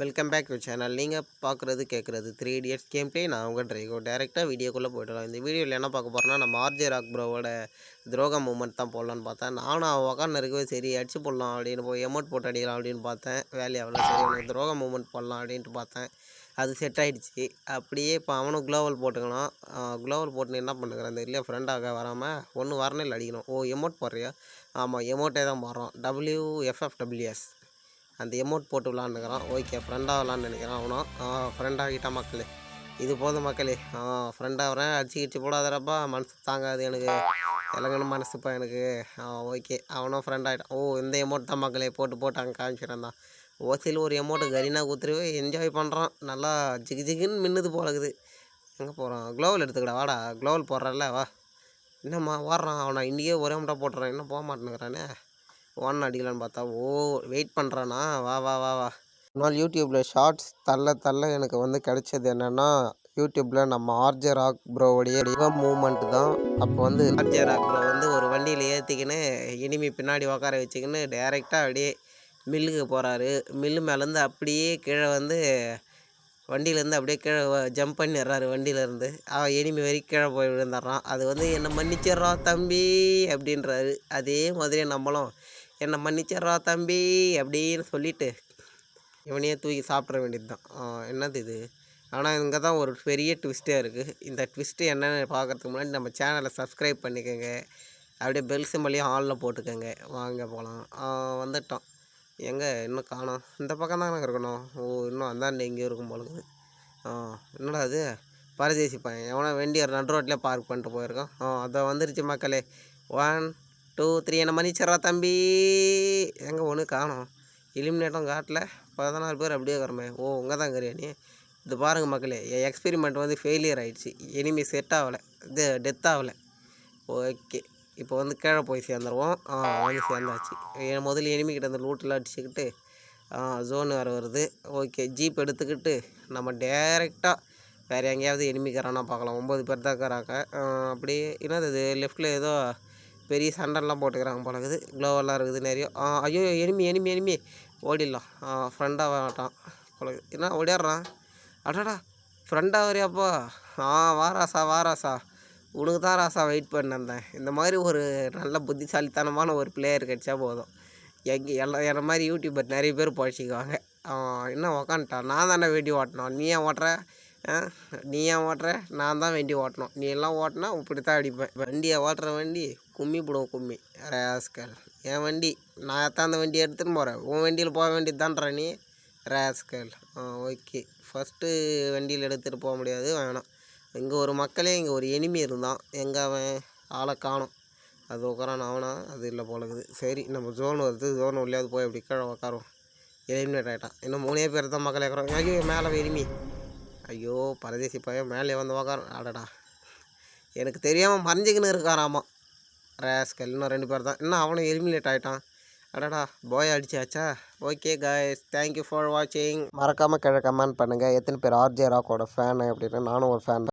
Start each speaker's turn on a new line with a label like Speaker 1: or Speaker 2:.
Speaker 1: Welcome back to channel நீங்கள் பார்க்குறது கேட்குறது த்ரீ இடியட்ஸ் கேம் டே நான் உங்கள் ட்ரைகோ டேரெக்டாக வீடியோக்குள்ளே போய்டலாம் இந்த வீடியோவில் என்ன பார்க்க போகிறோன்னா நம்ம ஆர்ஜே ராக் ப்ரோவோட துரோக மூமெண்ட் தான் போடலான்னு பார்த்தேன். நானும் அவன் உக்காந்து இருக்கவே சரி அடிச்சு போடலாம் அப்படின்னு போய் எமௌண்ட் போட்டு அடிக்கலாம் அப்படின்னு பார்த்தேன். வேலையை அவ்வளோ சரி அவனுக்கு துரோக மூமெண்ட் போடலாம் அப்படின்ட்டு பார்த்தேன். அது செட் ஆகிடுச்சு அப்படியே இப்போ அவனும் குளோவல் போட்டுக்கலாம். குளோவல் போட்டு என்ன பண்ணுறேன் அந்த இல்லையா ஃப்ரெண்டாக வராமல் ஒன்று வரணில் அடிக்கணும். ஓ எமௌண்ட் போடுறியா? ஆமாம் எமௌண்ட்டே தான் போடுறோம் டபிள்யூ எஃப்எஃப் டபிள்யூஎஸ் அந்த எமௌண்ட் போட்டு விளாண்டுக்கிறான். ஓகே ஃப்ரெண்டாக விளாண்டு நினைக்கிறான் அவனும். ஃப்ரெண்டாகிட்டான் மக்களே. இது போதும் மக்களே. ஃப்ரெண்டாக வரேன் அடிச்சு கிடிச்சு போடாதரப்பா மனசு தாங்காது எனக்கு. இலங்கணும் மனசுப்பா எனக்கு. ஓகே அவனும் ஃப்ரெண்ட் ஆகிட்டான் ஓ இந்த எமௌண்ட் தான் மக்களே. போட்டு போட்டு அங்கே தான். ஓசியில் ஒரு எமௌண்ட்டு கரீனா குத்துருவே என்ஜாய் பண்ணுறான் நல்லா ஜிகு ஜிகுன்னு மின்னுது போலக்குது எங்கே போகிறான் க்ளோவல் எடுத்துக்கடா. வாடா. க்ளோவல் போடுறல்ல வா. என்னம்மா ஓடுறான். அவனை இன்றைக்கே ஒரே முட்டை போட்டுறான் இன்னும் போக மாட்டேங்கிறானே ஒன் அடிக்கலான்னு பார்த்தா ஓ வெயிட் பண்ணுறானா வா வா வா வா. ஒரு நாள் யூடியூப்பில் ஷார்ட்ஸ் தள்ள தள்ள எனக்கு வந்து கிடைச்சது என்னென்னா யூடியூப்பில் நம்ம ஆர்ஜே ராக் ப்ரோவுடைய மூமெண்ட் தான். அப்போ வந்து ஆர்ஜே ராக் ப்ரோ வந்து ஒரு வண்டியில் ஏற்றிக்கின்னு இனிமே பின்னாடி உட்கார வச்சுக்கின்னு டைரெக்டாக அப்படியே மில்லுக்கு போகிறாரு மில்லு மேலேருந்து அப்படியே கீழே வந்து வண்டியிலேருந்து அப்படியே கீழே ஜம்ப் பண்ணிடுறாரு வண்டியிலேருந்து. அவன் எனிமி வரைக்கும் கீழே போய் விழுந்துடுறான். அது வந்து என்னை மன்னிச்சிட்றா தம்பி அப்படின்றாரு. அதே மாதிரியே நம்மளும் என்னை மன்னிச்சிட்றா தம்பி அப்படின்னு சொல்லிட்டு இவனையே தூக்கி சாப்பிட்ற வேண்டியது தான் என்னது இது? ஆனால் இங்கே தான் ஒரு பெரிய ட்விஸ்ட்டே இருக்குது இந்த ட்விஸ்ட்டு என்னென்னு பார்க்குறதுக்கு முன்னாடி நம்ம சேனலை சப்ஸ்கிரைப் பண்ணிக்கோங்க. அப்படியே பெல் சிம்பளையும் ஆலில் போட்டுக்கோங்க. வாங்க போகலாம் வந்துட்டோம். எங்கே? இன்னும் காணோம் இந்த பக்கம் தானே இருக்கணும். ஓ இன்னும் அந்தாண்ட எங்கேயோ இருக்கும் போலுக்குது ஆ என்னடா அது பரதேசி பையன். எவனோ வேண்டிய ஒரு நடு ரோட்லேயே பார்க் பண்ணிட்டு போயிருக்கான். ஆ அதை வந்துருச்சு மக்களே. ஒன் டூ த்ரீ என்ன மன்னிச்சிட்றா தம்பி. எங்கே ஒன்று காணோம். எலிமினேட்டும் காட்டில். பதினாறு பேர் அப்படியே வரமே ஓ உங்கள் தான் கரியா நீ? இது பாருங்கள் மக்களே என் எக்ஸ்பெரிமெண்ட் வந்து ஃபெயிலியர் ஆகிடுச்சு எனிமி செட் ஆகலை. இது டெத் ஆகலை. ஓகே இப்போ வந்து கீழே போய் சேர்ந்துருவோம். ஆ வந்து சேர்ந்தாச்சு. என் முதல்ல எனிமிக்கிட்ட அந்த லூட்டெலாம் அடிச்சுக்கிட்டு ஜோன் வேறு வருது. ஓகே ஜீப் எடுத்துக்கிட்டு நம்ம டேரெக்டாக வேறு எங்கேயாவது எனிமிக்கிறானா பார்க்கலாம். ஒம்பது பேர் தான் இருக்கிறாங்க. அப்படியே என்னது இது? லெஃப்ட்டில் ஏதோ பெரிய சண்டைலாம் போட்டுக்கிறாங்க போல இருக்குது. க்ளோவெல்லாம் இருக்குது நிறைய. ஐயோ எனிமி எனிமி எனிமி. ஓடிடலாம். ஃப்ரெண்டாக வரட்டான் போல என்ன ஓடிடுறான் அடாடா ஃப்ரெண்டாக வரையாப்பா ஆ வாராசா வாராசா உனக்கு தான் ராசா வெயிட் பண்ணிருந்தேன் இந்த மாதிரி ஒரு நல்ல புத்திசாலித்தனமான ஒரு பிளேயர் கிடச்சா போதும். எங்கே எல்லாம் என்ன மாதிரி யூடியூபர் நிறைய பேர் பழச்சிக்குவாங்க. என்ன உக்காந்துட்டான்? நான் தானே வேண்டி ஓட்டணும். நீ ஏன் ஓட்டுற? நீ ஏன் ஓட்டுற? நான் தான் வண்டி ஓட்டணும். நீ எல்லாம் ஓட்டினா இப்படி தான் அடிப்பேன். வண்டியை ஓட்டுற வண்டி கும்மி போடுவோம் கும்மி. ரேஸ்கல். என் வண்டி நான் தான் அந்த வண்டியை எடுத்துகிட்டு போகிறேன் உன் வண்டியில் போக வேண்டியது தான்றா நீ? ரேஸ்கல். ஆ ஓகே. ஃபஸ்ட்டு வண்டியில் எடுத்துகிட்டு போக முடியாது வேணாம். இங்கே ஒரு மக்களே இங்கே ஒரு எனிமி இருந்தான். எங்கே அவன்? ஆளை காணும். அது உட்காரான் அவனா? அது இல்லை போலக்குது சரி நம்ம ஜோன் வருது. ஜோன் உள்ளேயாவது போய் அப்படி கீழே உட்காருவோம் எலிமினேட் ஆகிட்டான் இன்னும் மூணே பேர் தான் மக்களே ஏற்கிறோம் ஐயோ மேலே எனிமி ஐயோ பரதேசி பையன் மேலே வந்து உக்கார. ஆடடா எனக்கு தெரியாமல் மறைஞ்சிக்கின்னு இருக்காராமா. ரேஸ்கல் இன்னும் ரெண்டு பேர் தான். இன்னும் அவனும் எலிமினேட் ஆகிட்டான் அடடா போய் அடிச்சாச்சா? Okay guys thank you for வாட்சிங் மறக்காமல் கீழே கமெண்ட் பண்ணுங்கள் எத்தனை பேர் ஆர்ஜே ராக்கோட ஃபேனு அப்படின்னு. நானும் ஒரு ஃபேன்